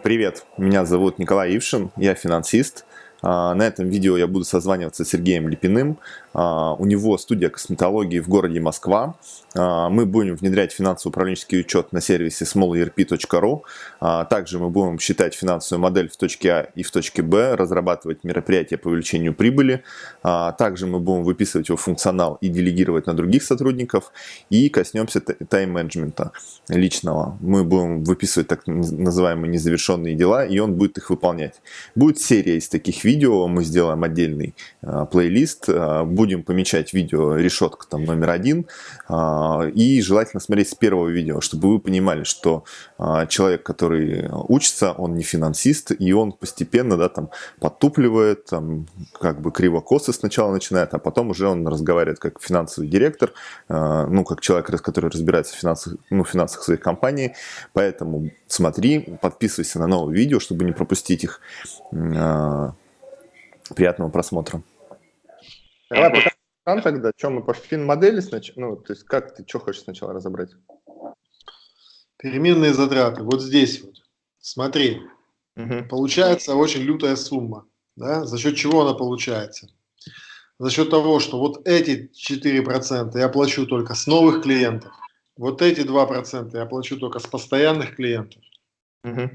Привет, меня зовут Николай Ившин, я финансист. А, на этом видео я буду созваниваться с Сергеем Липиным. А, у него студия косметологии в городе Москва. А, мы будем внедрять финансово-управленческий учет на сервисе smallerp.ru. Также мы будем считать финансовую модель в точке А и в точке Б, разрабатывать мероприятия по увеличению прибыли. Также мы будем выписывать его функционал и делегировать на других сотрудников. И коснемся тайм-менеджмента личного. Мы будем выписывать так называемые незавершенные дела, и он будет их выполнять. Будет серия из таких видео видео, мы сделаем отдельный э, плейлист, э, будем помечать видео решетка там номер один, э, и желательно смотреть с первого видео, чтобы вы понимали, что э, человек, который учится, он не финансист, и он постепенно, да, там, подтупливает, там, как бы криво-косо сначала начинает, а потом уже он разговаривает как финансовый директор, э, ну, как человек, который разбирается в финансах, ну, финансах своих компаний, поэтому смотри, подписывайся на новые видео, чтобы не пропустить их. Приятного просмотра. Давай пока тогда, что мы по фин-модели сначала, ну, то есть как ты, что хочешь сначала разобрать? Переменные затраты, вот здесь вот, смотри, угу. получается очень лютая сумма, да, за счет чего она получается? За счет того, что вот эти 4% я плачу только с новых клиентов, вот эти 2% я плачу только с постоянных клиентов, угу.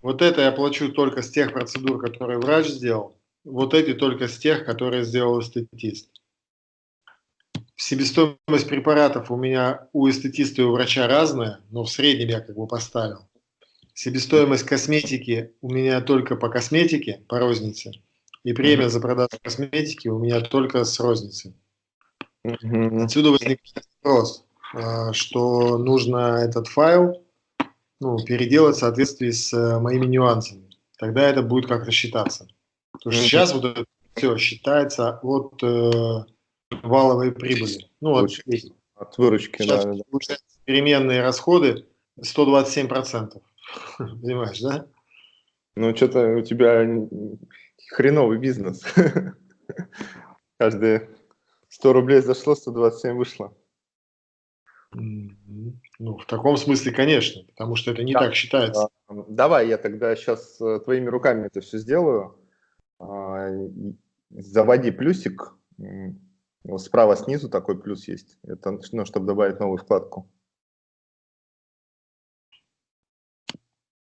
вот это я плачу только с тех процедур, которые врач сделал, вот эти только с тех, которые сделал эстетист. Себестоимость препаратов у меня у эстетиста и у врача разная, но в среднем я как бы поставил. Себестоимость косметики у меня только по косметике, по рознице. И премия за продажу косметики у меня только с розницы. Отсюда возникает вопрос, а, что нужно этот файл ну, переделать в соответствии с э, моими нюансами. Тогда это будет как рассчитаться. Потому что сейчас вот это все считается от э, валовой прибыли. Ну, от, от выручки, сейчас, да, да. Переменные расходы 127%. Понимаешь, да? Ну, что-то у тебя хреновый бизнес. Каждые 100 рублей зашло, 127 вышло. Ну, в таком смысле, конечно, потому что это не да. так считается. Давай я тогда сейчас э, твоими руками это все сделаю. А, заводи плюсик, справа снизу такой плюс есть, это ну, чтобы добавить новую вкладку.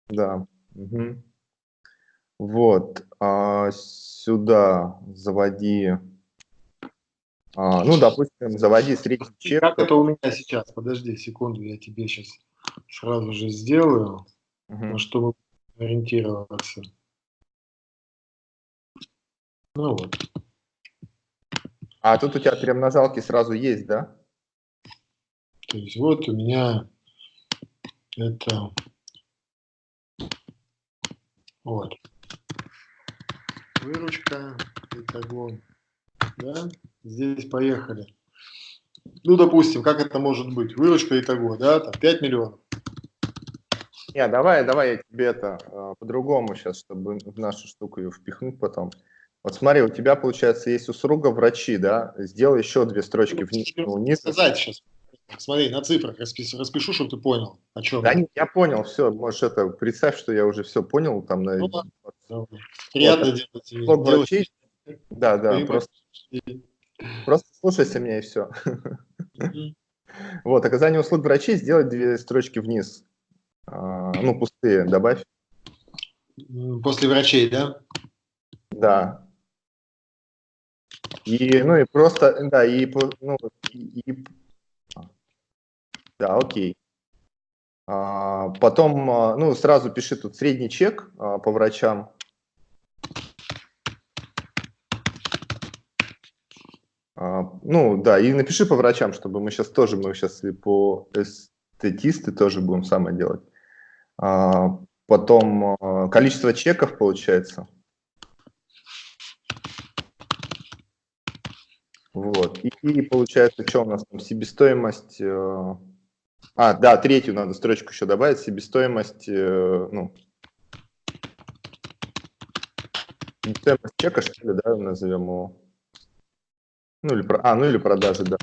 Да. Угу. Вот. А, сюда заводи. А, ну, допустим, заводи средний чек. Как это у меня сейчас? Подожди секунду, я тебе сейчас сразу же сделаю, угу. чтобы ориентироваться. Ну вот. А тут у тебя перемножалки сразу есть, да? То есть вот у меня это вот выручка итого, да, здесь поехали. Ну, допустим, как это может быть? Выручка итого, да, там 5 миллионов. Не, давай, давай я тебе это э, по-другому сейчас, чтобы в нашу штуку ее впихнуть потом. Вот смотри, у тебя, получается, есть услуга врачи, да? Сделай еще две строчки вниз. вниз. Сказать сейчас. Смотри, на цифрах распишу, распишу, чтобы ты понял, о чем. Да, я понял, все, можешь это, представь, что я уже все понял. Там, на... ну, да. Приятно вот, делать. Услуг врачей. Да, да, просто, просто слушайся меня и все. Вот, оказание услуг врачей, сделать две строчки вниз. А, ну, пустые добавь. После врачей, да? Да. И, ну, и просто, да, и, ну, и, да, окей. А, потом, а, ну, сразу пиши тут средний чек а, по врачам. А, ну, да, и напиши по врачам, чтобы мы сейчас тоже, мы сейчас и по эстетисты тоже будем самое делать. А, потом а, количество чеков получается. Вот. И, и получается, что у нас там, себестоимость... Э... А, да, третью надо строчку еще добавить, себестоимость, э, ну, себестоимость чека, что ли, да, назовем его. Ну, или, а, ну или продажи, да.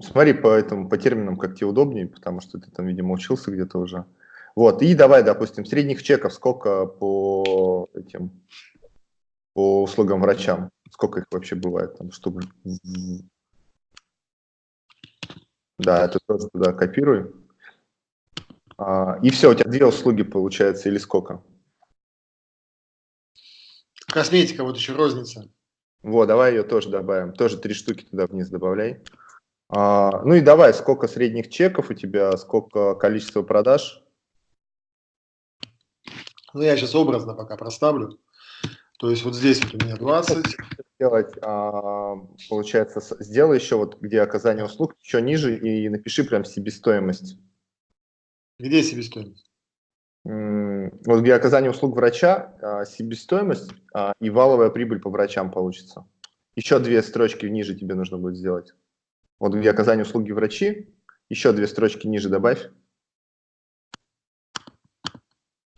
Смотри по этому, по терминам, как тебе удобнее, потому что ты там, видимо, учился где-то уже. Вот, и давай, допустим, средних чеков сколько по этим, по услугам врачам? Сколько их вообще бывает там штук? Да, это тоже туда копируй. А, и все, у тебя две услуги получается или сколько? Косметика, вот еще розница. Вот, давай ее тоже добавим. Тоже три штуки туда вниз добавляй. А, ну и давай, сколько средних чеков у тебя, сколько количество продаж? Ну, я сейчас образно пока проставлю. То есть вот здесь вот у меня 20. Сделать, а, получается, сделай еще вот, где оказание услуг, еще ниже и напиши прям себестоимость. Где себестоимость? Вот где оказание услуг врача, а, себестоимость а, и валовая прибыль по врачам получится. Еще две строчки ниже тебе нужно будет сделать. Вот где оказание услуги врачи, еще две строчки ниже добавь.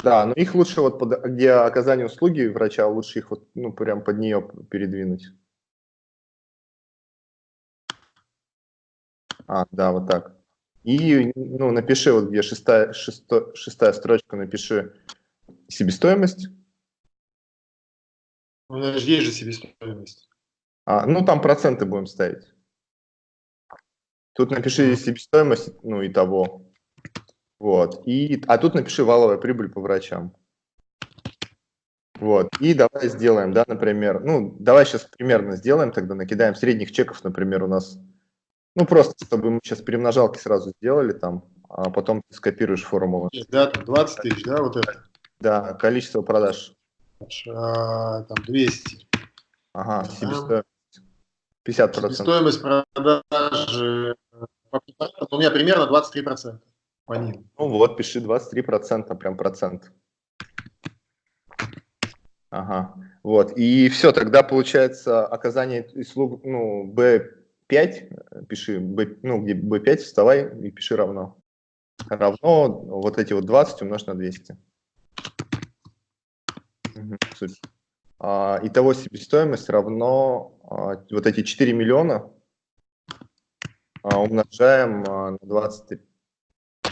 Да, но их лучше вот под, где оказание услуги врача, лучше их вот, ну, прям под нее передвинуть. А, да, вот так. И ну, напиши, вот где шестая, шесто, шестая строчка, напиши себестоимость. У нас же есть же себестоимость. А, ну, там проценты будем ставить. Тут напиши себестоимость, ну, и того. Вот. И, а тут напиши валовая прибыль по врачам. Вот. И давай сделаем, да, например, ну, давай сейчас примерно сделаем, тогда накидаем средних чеков, например, у нас ну, просто, чтобы мы сейчас перемножалки сразу сделали там, а потом ты скопируешь формулу. Да, там 20 тысяч, да, вот это? Да, количество продаж. А, там 200. Ага, себестоимость. 50%. Себестоимость продажи, у меня примерно 23% ним. Ну вот, пиши 23%, прям процент. Ага, вот, и все, тогда получается оказание услуг, ну, B 5, пиши, B, ну, где B5, вставай и пиши равно. Равно вот эти вот 20 умножь на 200. Угу, супер. А, итого себестоимость равно а, вот эти 4 миллиона а, умножаем а, на 23.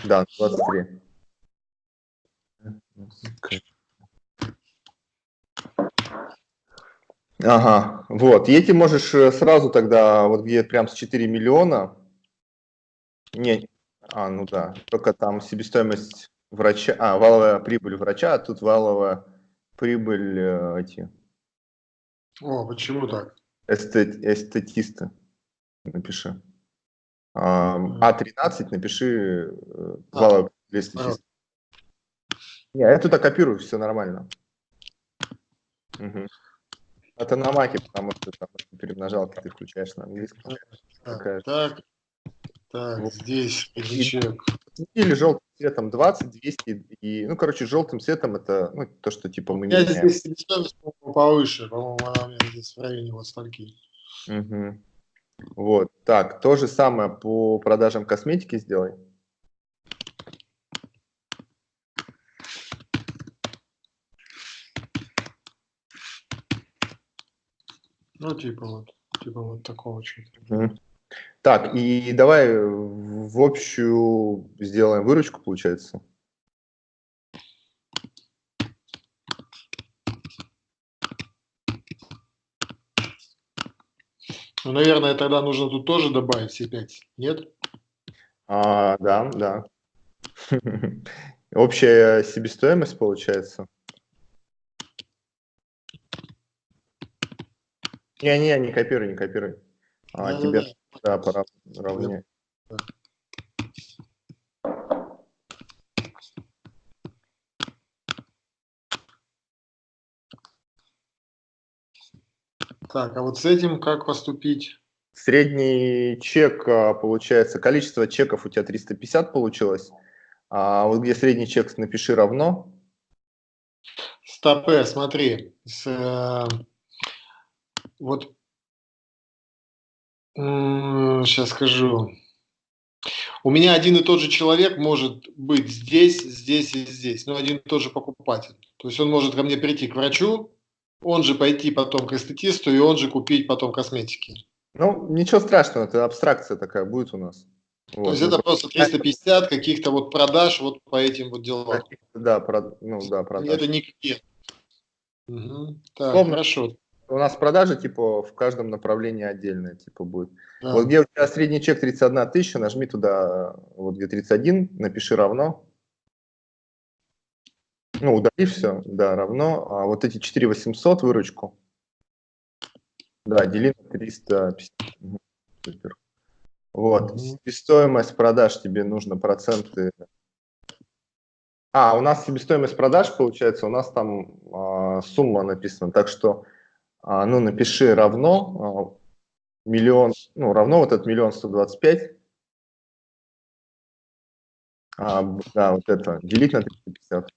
Да, на 23. Ага, вот. И эти можешь э, сразу тогда, вот где прям с 4 миллиона, не, а, ну да, только там себестоимость врача, а, валовая прибыль врача, а тут валовая прибыль э, эти. О, почему так? Эстет, эстетисты, напиши. А, А13 напиши э, а, прибыль эстетиста. Не, я туда копирую, все нормально. Угу. Это на маке, потому что там перемножалки ты включаешь на английском. Так, так, так вот. здесь чек. Или желтым цветом 20, 200 и, ну, короче, желтым цветом это ну, то, что типа мы Я меняем. здесь себестоимость повыше, по-моему, она у меня здесь в районе вот стольки. Угу. Вот, так, то же самое по продажам косметики сделай. Ну, типа вот, типа вот такого чего-то. Так, и давай в общую сделаем выручку, получается. Ну, наверное, тогда нужно тут тоже добавить все 5, нет? А, да, да. Общая себестоимость получается. Не-не, не копируй, не копируй. А да, тебе, да, да, пора равнять. Так, а вот с этим как поступить? Средний чек, а, получается, количество чеков у тебя 350 получилось. А вот где средний чек, напиши равно. Стопе, смотри, с, э, вот сейчас скажу. У меня один и тот же человек может быть здесь, здесь и здесь, но один и тот же покупатель. То есть он может ко мне прийти к врачу, он же пойти потом к эстетисту, и он же купить потом косметики. Ну, ничего страшного, это абстракция такая будет у нас. Вот. То есть это просто 350 каких-то вот продаж вот по этим вот делам. Да, про, ну да, продаж. Это не клиент. Угу. Так, Словно, хорошо. У нас продажи типа в каждом направлении отдельно типа будет. Да. Вот где у тебя средний чек 31 тысяча, нажми туда, вот где 31, напиши равно. Ну, удали все, да, равно. А вот эти 4800 выручку, да, дели на 350. Супер. Вот, себестоимость продаж тебе нужно проценты. А, у нас себестоимость продаж, получается, у нас там а, сумма написана, так что, а, ну, напиши равно а, миллион, ну, равно вот этот миллион сто двадцать пять. А, да, вот это, делить на 350.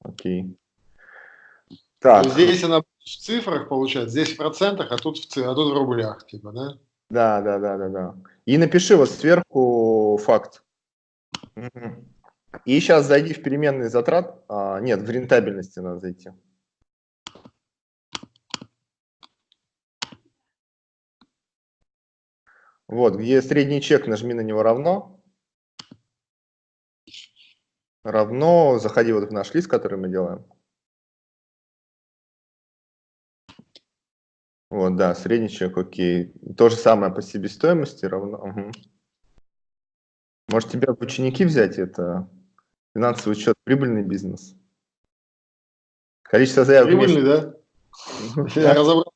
Окей. Так. Здесь она в цифрах получается, здесь в процентах, а тут в, а тут в рублях, типа, да? Да, да, да, да, да. И напиши вот сверху факт. И сейчас зайди в переменные затрат. А, нет, в рентабельности надо зайти. Вот, где средний чек, нажми на него равно. Равно, заходи вот в наш лист, который мы делаем. Вот, да, средний чек, окей. То же самое по себестоимости равно. Угу. Может, тебя в ученики взять? Это финансовый учет, прибыльный бизнес. Количество заявок. Прибыльный, да? Я разобрал.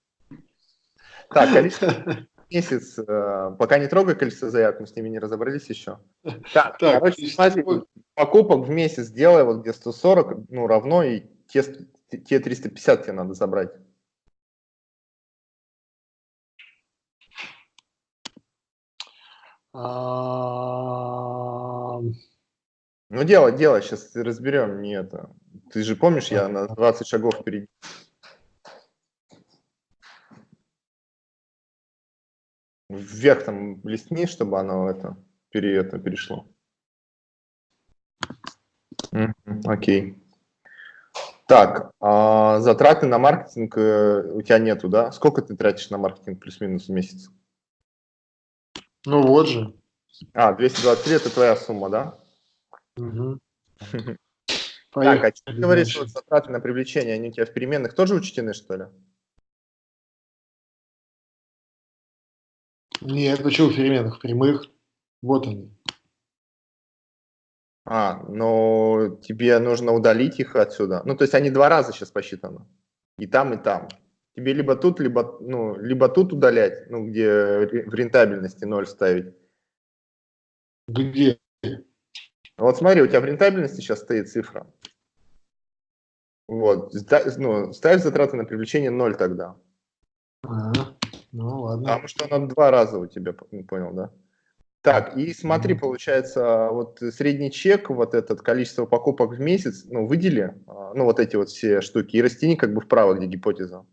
Так, количество месяц, э, пока не трогай количество заявок, мы с ними не разобрались еще. Так, так короче, смотри, покупок в месяц делай, вот где 140, ну, равно, и те, те 350 тебе надо забрать. Ну, дело, дело, сейчас разберем, не это. Ты же помнишь, я на 20 шагов впереди. Вверх там листни, чтобы оно это, пере, это перешло. Окей. Okay. Так, а затраты на маркетинг э, у тебя нету, да? Сколько ты тратишь на маркетинг плюс-минус в месяц? Ну вот же. А, 223 это твоя сумма, да? Угу. Так, а ты говоришь, что затраты на привлечение, они у тебя в переменных тоже учтены, что ли? Нет, почему в переменных? Прямых. Вот они. А, но тебе нужно удалить их отсюда. Ну, то есть они два раза сейчас посчитаны. И там, и там. Тебе либо тут, либо, ну, либо тут удалять, ну, где в рентабельности ноль ставить. Где? Вот смотри, у тебя в рентабельности сейчас стоит цифра. Вот, ну, ставь затраты на привлечение ноль тогда. Ага. Ну, ладно. Потому что она два раза у тебя, понял, да? Так, и смотри, получается, вот средний чек, вот этот количество покупок в месяц, ну, выдели, а, ну, вот эти вот все штуки, и растяни как бы вправо, где гипотеза.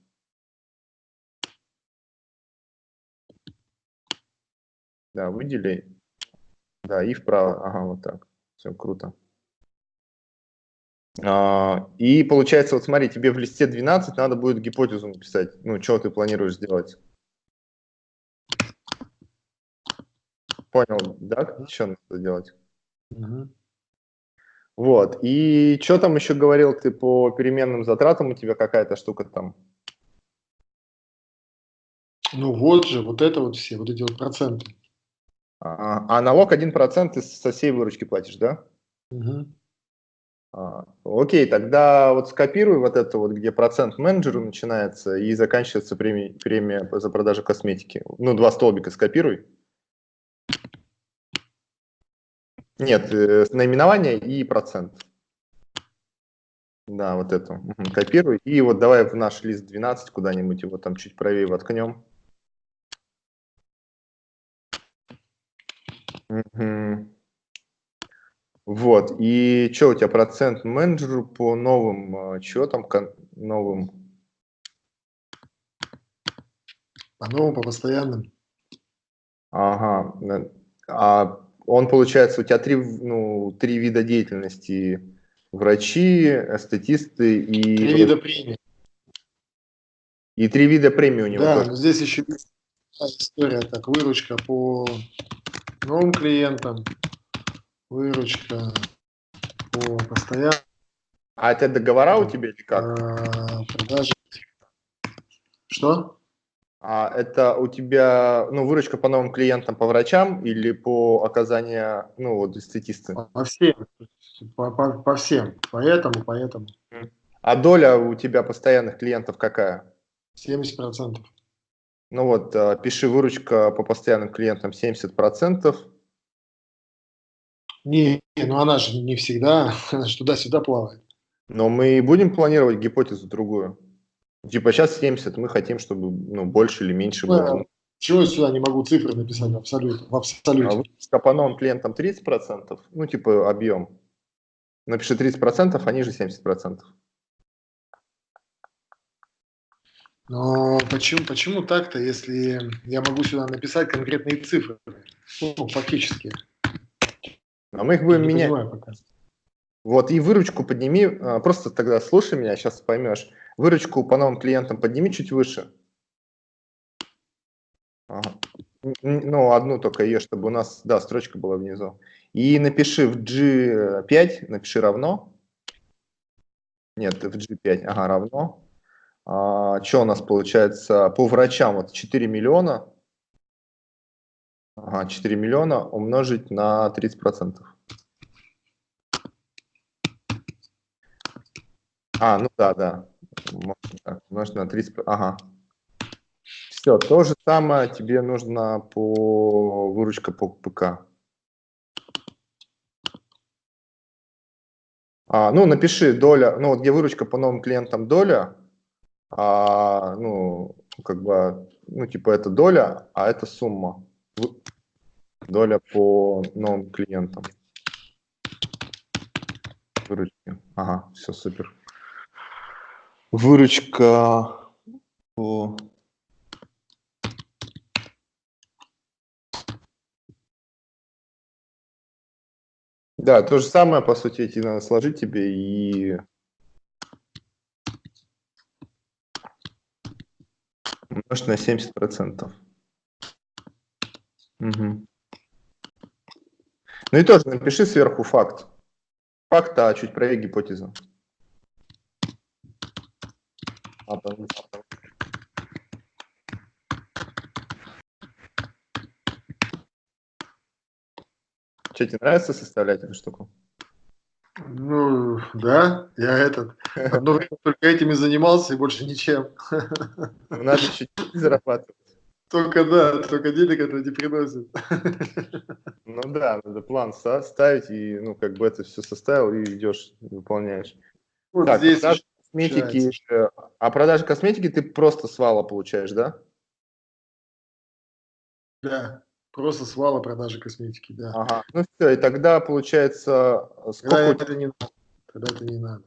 Да, выдели. Да, и вправо. Ага, вот так. Все, круто. А, и получается, вот смотри, тебе в листе 12 надо будет гипотезу написать. Ну, что ты планируешь сделать? Понял, да? Что надо делать? Угу. Вот. И что там еще говорил ты по переменным затратам? У тебя какая-то штука там? Ну вот же, вот это вот все, вот эти вот проценты. А, а налог 1% ты со всей выручки платишь, да? Угу. А, окей, тогда вот скопируй вот это вот, где процент менеджеру начинается и заканчивается премия, премия за продажу косметики. Ну, два столбика скопируй. Нет, э, наименование и процент. Да, вот это. Угу, копируй. И вот давай в наш лист 12 куда-нибудь его там чуть правее воткнем. Угу. Вот, и что у тебя процент менеджеру по новым, а, что там новым? По новым, по постоянным. Ага, а он, получается, у тебя три, ну, три вида деятельности. Врачи, эстетисты и... Три вида премии. И три вида премии у него. Да, тоже. здесь еще история так, выручка по новым клиентам, выручка по постоянным. А это договора у тебя или как? А, продажи. Что? А это у тебя, ну, выручка по новым клиентам, по врачам или по оказанию, ну, вот, эстетисты? По всем. По, по, по всем. Поэтому, поэтому. А доля у тебя постоянных клиентов какая? 70%. Ну вот, э, пиши выручка по постоянным клиентам 70%. Не, ну она же не всегда, она же туда-сюда плавает. Но мы будем планировать гипотезу другую. Типа сейчас 70, мы хотим, чтобы ну, больше или меньше было. Ну, чего я сюда не могу цифры написать в абсолюте? В абсолюте. А выручка по новым клиентам 30%, ну типа объем. Напиши 30%, они же 70%. Но почему, почему так-то, если я могу сюда написать конкретные цифры, ну, фактически? А мы их будем Не менять. пока. Вот, и выручку подними, а, просто тогда слушай меня, сейчас поймешь. Выручку по новым клиентам подними чуть выше. Ага. Ну, одну только ее, чтобы у нас, да, строчка была внизу. И напиши в G5, напиши равно. Нет, в G5, ага, равно. А, что у нас получается по врачам? Вот 4 миллиона. Ага, 4 миллиона умножить на 30%. А, ну да, да. Так, умножить на 30%. Ага. Все, то же самое тебе нужно по выручка по ПК. А, ну, напиши доля, ну, вот где выручка по новым клиентам доля, а, ну, как бы, ну, типа это доля, а это сумма. Доля по новым клиентам. Выручки. Ага, все супер. Выручка по... Да, то же самое, по сути, эти надо сложить тебе и умножить на 70%. Мгм. Ну и тоже напиши сверху факт. Факт, а чуть правее гипотеза. А, там- Что, тебе нравится составлять эту штуку? Ну, да, я этот, одно время только этим и занимался, и больше ничем. Ну, Надо еще зарабатывать. Только да, только денег это не приносит. Ну да, надо план со- ставить, и ну как бы это все составил, и идешь, выполняешь. Вот Так, здесь продажа еще косметики, а продажа косметики ты просто с вала получаешь, да? да, просто свала продажи косметики, да. Ага. Ну все, и тогда получается, э, Тогда сколько тебя- это не надо. Тогда это не надо.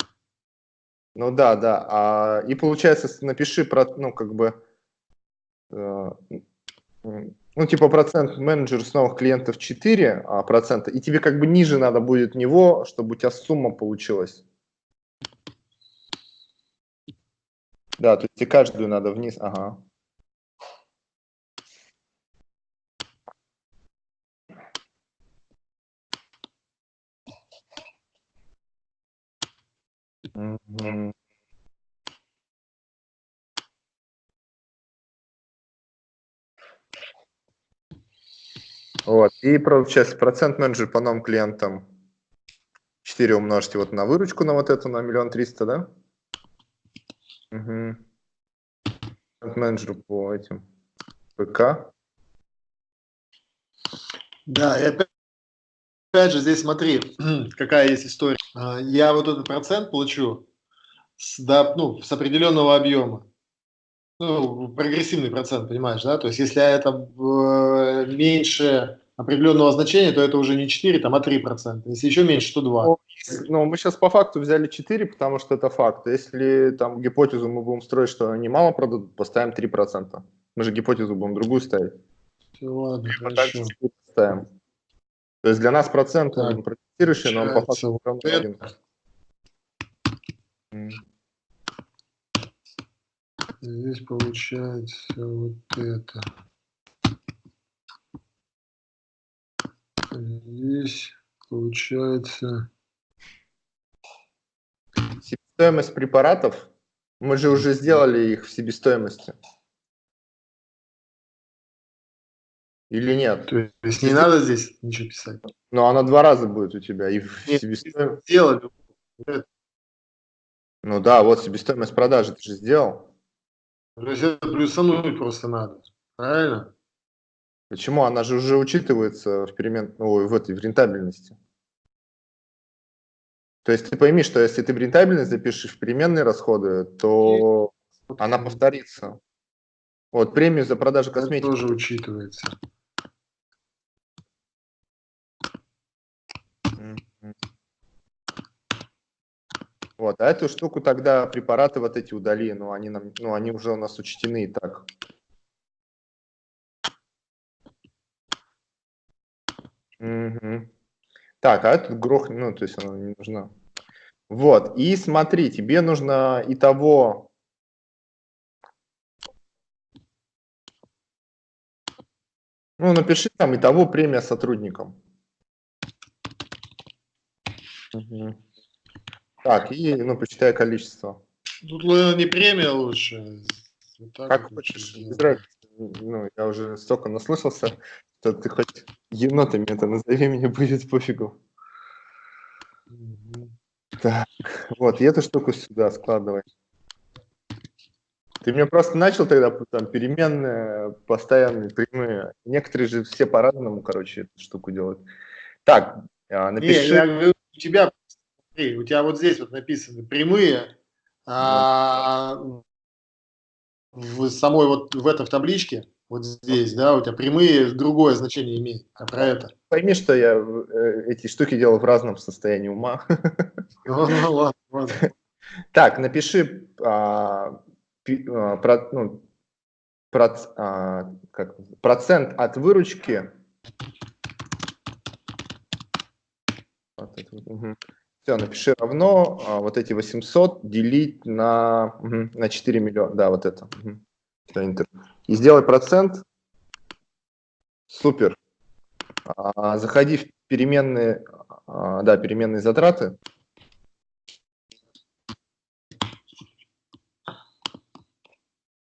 Ну да, да. А, и получается, напиши про, ну, как бы, э, ну, типа процент менеджер с новых клиентов 4 а, процента, и тебе как бы ниже надо будет него, чтобы у тебя сумма получилась. Да, то есть тебе каждую надо вниз, ага. Мгм. Вот, и получается процент менеджер по новым клиентам 4 умножьте вот на выручку на вот эту, на миллион триста, да? Угу. Менеджеру по этим ПК. Да, и опять, опять же, здесь смотри, какая есть история. А, Я вот этот процент получу с, да, ну, с определенного объема. Ну, прогрессивный процент, понимаешь, да? То есть, если это э, меньше определенного значения, то это уже не 4, там, а 3 процента. Если еще меньше, то 2. Ну, мы сейчас по факту взяли 4, потому что это факт. Если там гипотезу мы будем строить, что они мало продадут, поставим 3%. Мы же гипотезу будем другую ставить. Ладно. 4 ставим. То есть для нас процент так, протестирующий, но он по факту равно Здесь получается вот это. Здесь получается... Себестоимость препаратов, мы же уже сделали их в себестоимости. Или нет? То есть не надо здесь ничего писать? Ну, она два раза будет у тебя. И в себестоимость... Сделали. Ну да, вот себестоимость продажи ты же сделал. То есть это плюсануть просто надо. Правильно? Почему? Она же уже учитывается в перемен... Ой, в этой в рентабельности. То есть ты пойми, что если ты в рентабельность запишешь в переменные расходы, то она повторится. Вот премию за продажу Это косметики. тоже учитывается. Вот, а эту штуку тогда препараты вот эти удали, но они нам, ну они уже у нас учтены и так. Мгм. Так, а этот грох, ну то есть она не нужна. Вот, и смотри, тебе нужно и того. Ну, напиши там и того премия сотрудникам. Мгм. Так, и, ну, посчитай количество. Тут наверное, не премия лучше. Вот Как хочешь, без разницы. Ну, я уже столько наслышался, что ты хоть енотами это назови, мне будет пофигу. Так, вот, и эту штуку сюда складывай. Ты мне просто начал тогда там переменные, постоянные, прямые. Некоторые же все по-разному, короче, эту штуку делают. Так, а, Не, напиши. я у тебя, смотри, у тебя вот здесь вот написаны прямые, а в самой вот в этом в табличке, вот здесь, да, у тебя прямые другое значение имеют, а про это. Пойми, что я э, эти штуки делал в разном состоянии ума. Ну, ну, ладно, ладно. Так, напиши а, пи- а, про- ну, а, как, процент от выручки. Все, напиши равно а, вот эти 800 делить на, мгм, на 4 миллиона. Да, вот это. Enter. И сделай процент. Супер. А, заходи в переменные, а, да, переменные затраты.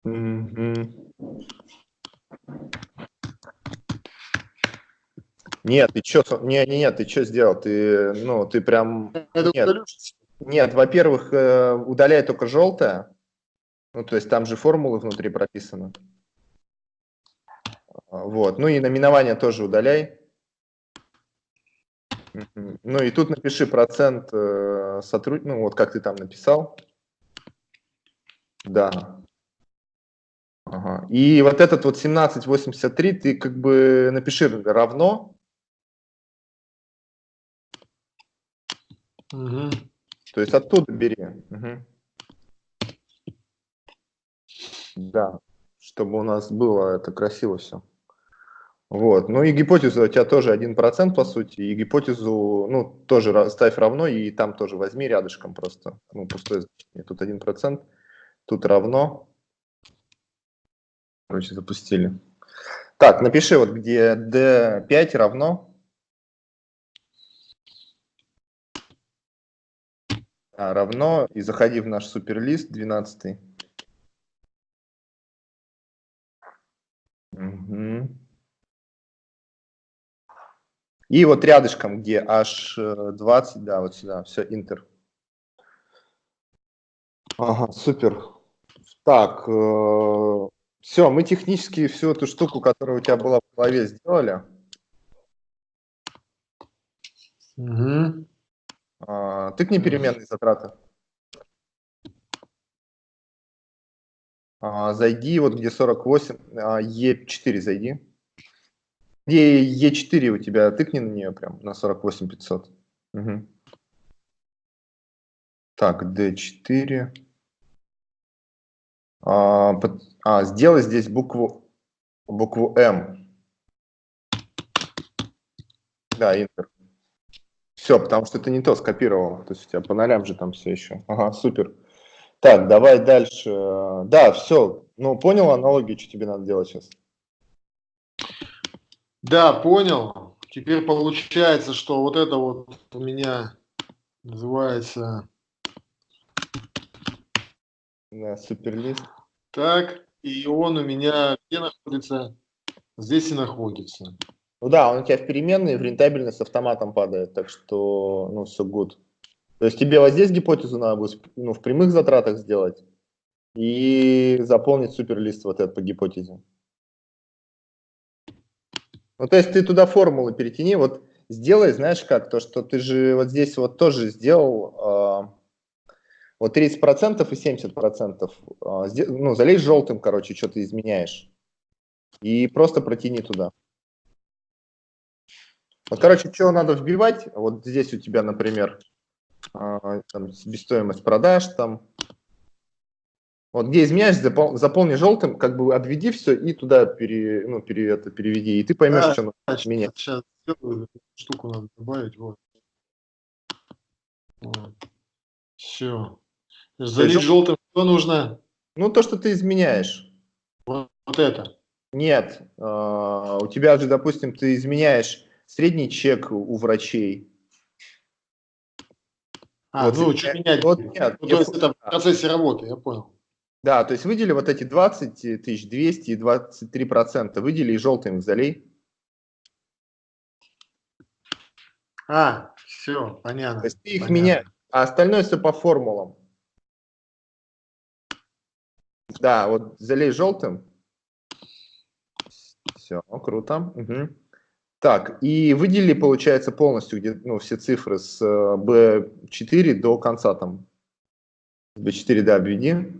Мгм. Нет, ты что, не, не, нет, ты что сделал? Ты, ну, ты прям, Это Нет. нет, во-первых, э, удаляй только желтое, ну, то есть там же формулы внутри прописаны. Вот, ну и наименование тоже удаляй. Ну и тут напиши процент э, сотруд... ну вот как ты там написал. Да. Ага. И вот этот вот 1783 ты как бы напиши равно, Мгм. то есть оттуда бери. Мгм. Да, чтобы у нас было это красиво все. Вот, ну и гипотеза у тебя тоже 1% по сути, и гипотезу, ну, тоже ставь равно, и там тоже возьми рядышком просто, ну, пустое значение. Тут 1%, тут равно. Короче, запустили. Так, напиши вот, где D5 равно. А, равно, и заходи в наш суперлист 12. Мгм. И вот рядышком, где H20, да, вот сюда, все, Интер. Ага, супер. Так, все, мы технически всю эту штуку, которая у тебя была в голове, сделали. Мгм. А, Тыкни переменные затраты. А, Зайди, вот где 48, а, Е4 зайди. Где Е4 у тебя, тыкни на нее прям, на 48 500. Мгм. Так, D4. А, под- а, сделай здесь букву, букву М. Да, Интер. Все, потому что ты не то скопировал. То есть у тебя по нолям же там все еще. Ага, супер. Так, давай дальше. Да, все. Ну, понял аналогию, что тебе надо делать сейчас? Да, понял. Теперь получается, что вот это вот у меня называется Да, суперлист. так, и он у меня где находится? Здесь и находится. Ну да, он у тебя в переменной, в рентабельность автоматом падает, так что, ну, все good. То есть тебе вот здесь гипотезу надо будет ну, в прямых затратах сделать и заполнить суперлист вот этот по гипотезе. Ну, то есть ты туда формулы перетяни, вот сделай, знаешь как, то, что ты же вот здесь вот тоже сделал э, вот 30% и 70%, э, ну, залей желтым, короче, что ты изменяешь, и просто протяни туда. Вот, короче, что надо вбивать, вот здесь у тебя, например, э, там, себестоимость продаж, там, вот где изменяешь, запол, заполни желтым, как бы обведи все и туда пере, ну, пере, это, переведи, и ты поймешь, Да, что надо Сейчас, менять. сейчас сделаю, штуку надо добавить, вот. вот. Все. Залить жел- желтым что нужно? Ну, то, что ты изменяешь. Вот, вот это. Нет, а, у тебя же, допустим, ты изменяешь средний чек у врачей. А, Вот ну, что менять? вот нет, Ну, то есть это в процессе работы, я понял. Да, то есть выдели вот эти 20 тысяч 200 и 23 процента, выдели и желтым залей. А, все, понятно. То есть ты их понятно. меняешь, а остальное все по формулам. Да, вот залей желтым. Все, круто. Мгм. Так, и выделили, получается, полностью где, ну, все цифры с э, B4 до конца там. С B4, да, обведи.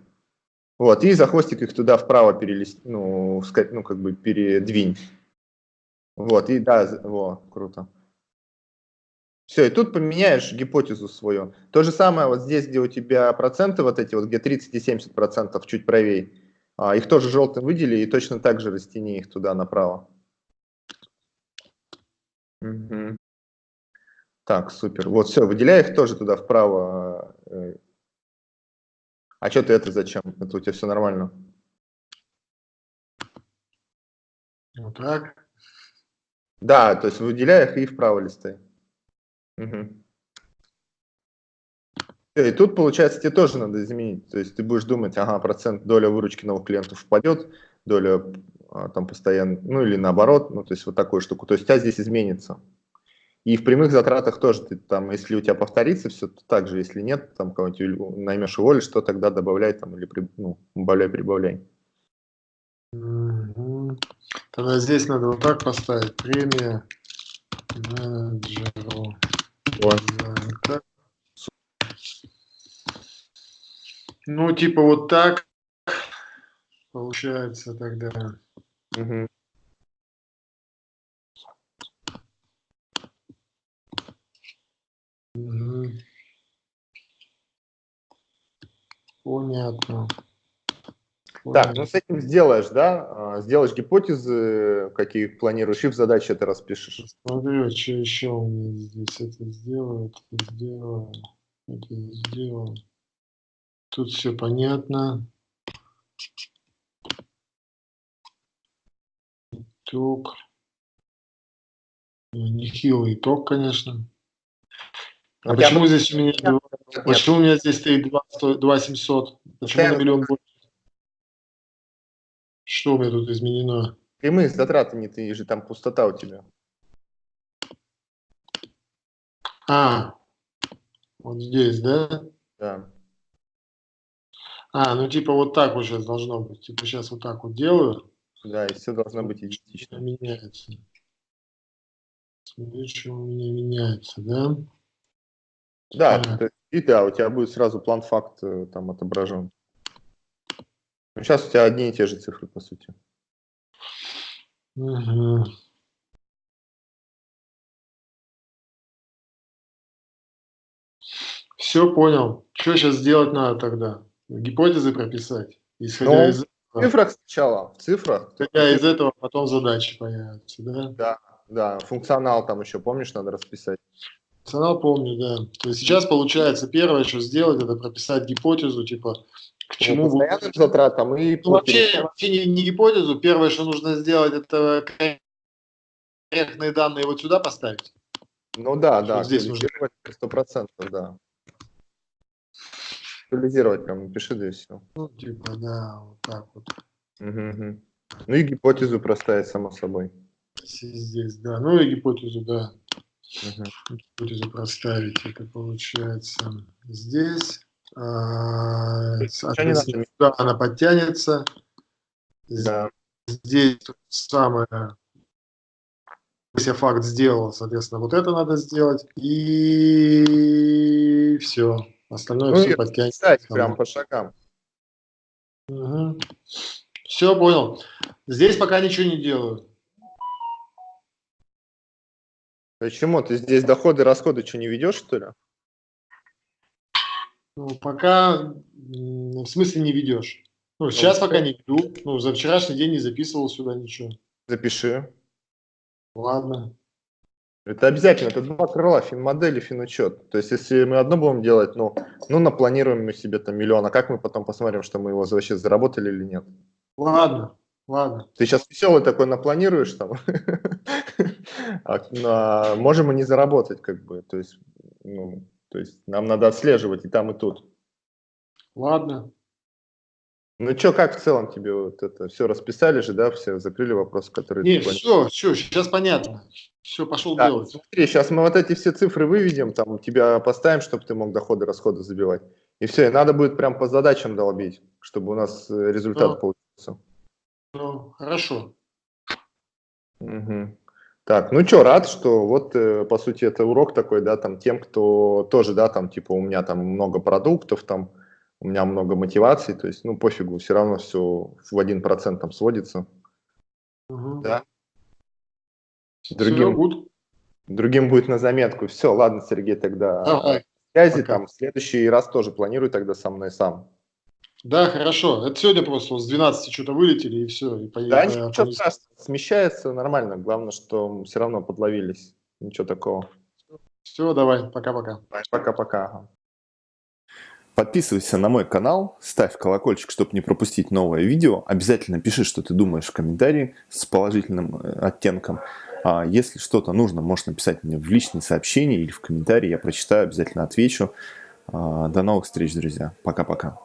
Вот, и за хвостик их туда вправо перелист, ну, ска- ну, как бы передвинь. Вот, и да, во, круто. Все, и тут поменяешь гипотезу свою. То же самое вот здесь, где у тебя проценты вот эти, вот где 30 и 70 процентов, чуть правее, а, их тоже желтым выдели и точно так же растяни их туда направо. Мгм. Так, супер. Вот, все, выделяй их тоже туда вправо. э. А что ты это зачем? Это у тебя все нормально. Вот так. Да, то есть выделяй их и вправо листай. Мгм. Всё, И тут, получается, тебе тоже надо изменить. То есть ты будешь думать, ага, процент доля выручки новых клиентов впадет, доля там постоянно, ну или наоборот, ну то есть вот такую штуку. То есть у тебя здесь изменится. И в прямых затратах тоже ты там, если у тебя повторится все, то так же, если нет, там кого-нибудь наймешь уволишь, что тогда добавляй там или при- ну, убавляй, прибавляй. Тогда здесь надо вот так поставить. Премия менеджеру. Вот. Ну, типа вот так получается тогда. Мгм. Мгм. Понятно. Так, ну с этим сделаешь, да? А, Сделаешь гипотезы, какие планируешь, и в задаче это распишешь. Смотрю, что еще у меня здесь. Это сделаю, это сделаю, это сделаю. Тут все понятно. Итог. Ну, Нехилый итог, конечно. А тебя почему здесь у меня, Нет. почему у меня здесь стоит 2, 2 700? Почему на Постоянно миллион больше? Что у меня тут изменено? Прямые затраты не ты же, там пустота у тебя. А, вот здесь, да? Да. А, ну типа вот так вот сейчас должно быть. Типа сейчас вот так вот делаю. Да, и все должно быть идентично. меняется. Смотри, что у меня меняется, да? Да, есть- и да, у тебя будет сразу план факт э, там отображен. Ну, сейчас у тебя одни и те же цифры, по сути. Мгм. Все понял. Что сейчас сделать надо тогда? Гипотезы прописать, исходя Ну, из В цифрах сначала, в цифрах. исходя из этого потом задачи появятся, да? Да, да, функционал там еще, помнишь, надо расписать. Функционал помню, да. То есть сейчас получается первое, что сделать, это прописать гипотезу, типа к По чему будет постоянным затратам и Ну, вообще, вообще не, не гипотезу. Первое, что нужно сделать, это проектные данные вот сюда поставить? Ну да, да, Вот здесь нужно. сто процентов, да. Актуализировать прям напиши, да и все. Ну, типа, да, вот так вот. Ну и гипотезу проставить, само собой. Здесь, да. Ну и гипотезу, да. Мгм. Гипотезу проставить. Это получается здесь. А, соответственно, сюда она подтянется. Да. Здесь то самое. Если факт сделал, соответственно, вот это надо сделать. И все. Остальное Ну все подтянется. Кстати, прям по шагам. Все, понял. Здесь пока ничего не делаю. Почему? Ты здесь доходы, расходы что, не ведешь, что ли? Ну, пока, в смысле, не ведешь. Ну, сейчас пока не веду. Ну, за вчерашний день не записывал сюда ничего. Запиши. Ладно. Это обязательно, это два крыла, финмодель и финучет. То есть, если мы одно будем делать, ну, ну, напланируем мы себе там миллион, а как мы потом посмотрим, что мы его вообще заработали или нет? Ладно. Ладно. Ты сейчас веселый такой напланируешь там, а, а можем и не заработать, как бы, то есть, ну, то есть нам надо отслеживать и там, и тут. Ладно. Ну что, как в целом тебе вот это все расписали же, да, все закрыли вопросы, которые... Не, все, все, сейчас понятно. Все, пошел Да, делать. смотри, сейчас мы вот эти все цифры выведем, там тебя поставим, чтобы ты мог доходы, расходы забивать. И все, и надо будет прям по задачам долбить, чтобы у нас э, результат Ну. получился. Ну, хорошо. Мгм. Так, ну что, рад, что вот, э, по сути, это урок такой, да, там, тем, кто тоже, да, там, типа, у меня там много продуктов, там, у меня много мотиваций, то есть, ну, пофигу, все равно все в один процент там сводится. Угу. Да. Другим, другим будет на заметку. Все, ладно, Сергей, тогда Давай. связи Пока. там, в следующий раз тоже планируй тогда со мной сам. Да, хорошо. Это сегодня просто с 12 что-то вылетели, и все. И Да, поехали. ничего страшного, смещается нормально, главное, что все равно подловились, ничего такого. Все, давай. Пока-пока. Пока-пока. Подписывайся на мой канал, ставь колокольчик, чтобы не пропустить новое видео. Обязательно пиши, что ты думаешь в комментарии с положительным э, оттенком. А если что-то нужно, можешь написать мне в личные сообщения или в комментарии. Я прочитаю, обязательно отвечу. А, До новых встреч, друзья. Пока-пока.